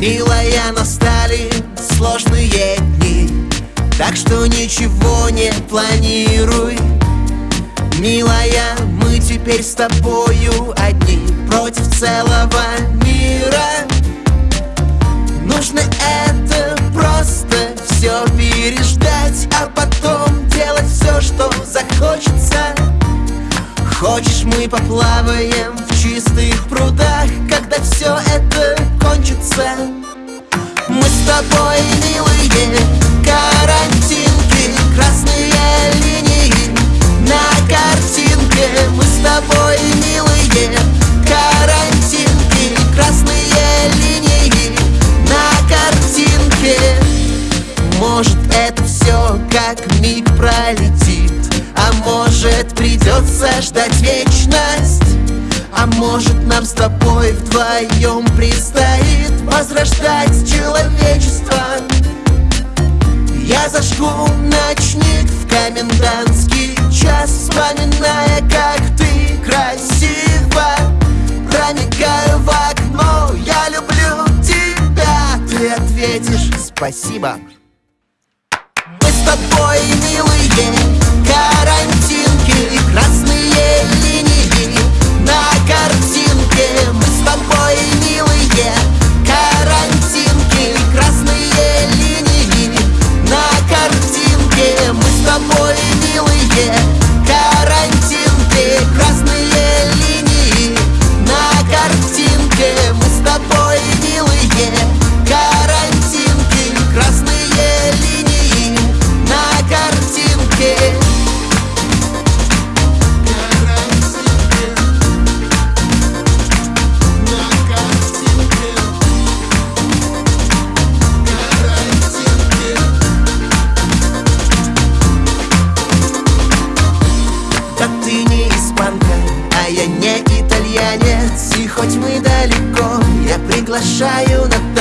Милая, настали сложные дни. Так что ничего не планируй. Милая, мы теперь с тобою одни Против целого мира. Нужно это просто все переждать А потом делать все, что захочется Хочешь, мы поплаваем в чистых прудах Когда все это кончится. Мы с тобой, милые, карантинки Красные линии на картинке. Мы с тобой, милые, карантинки Красные линии на картинке. Может, это все как миг пролетит может, придется ждать вечность. А может нам с тобой вдвоем предстоит Возрождать человечество. Я зажгу ночник в комендантский час Вспоминая, как ты красиво Проникаю в окно, я люблю тебя Ты ответишь спасибо Мы с тобой, приглашаю на